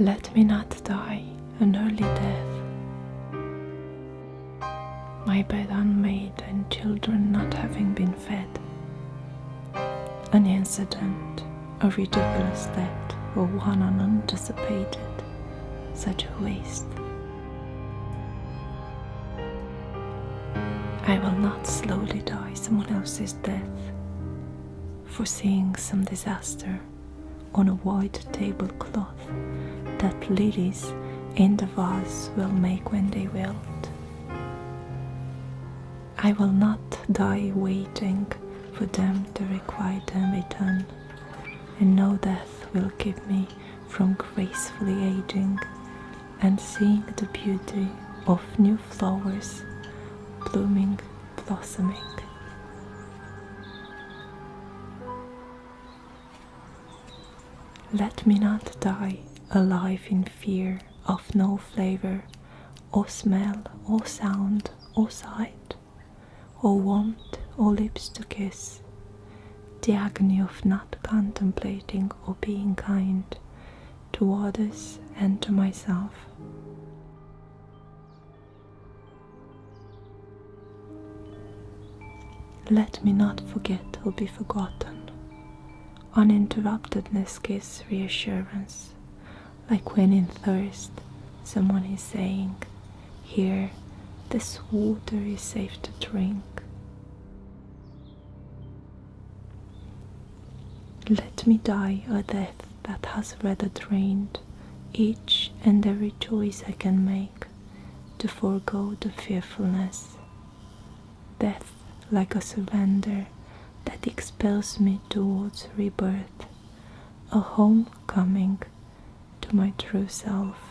Let me not die an early death, my bed unmade and children not having been fed. An incident, a ridiculous death, or one unanticipated, such a waste. I will not slowly die someone else's death, foreseeing some disaster on a white tablecloth that lilies in the vase will make when they wilt. I will not die waiting for them to requite and return, and no death will keep me from gracefully aging and seeing the beauty of new flowers blooming, blossoming. Let me not die alive in fear of no flavor, or smell, or sound, or sight, or want, or lips to kiss. The agony of not contemplating or being kind to others and to myself. Let me not forget or be forgotten. Uninterruptedness gives reassurance, like when in thirst someone is saying, Here, this water is safe to drink. Let me die a death that has rather drained each and every choice I can make to forego the fearfulness. Death like a surrender that expels me towards rebirth, a homecoming to my true self.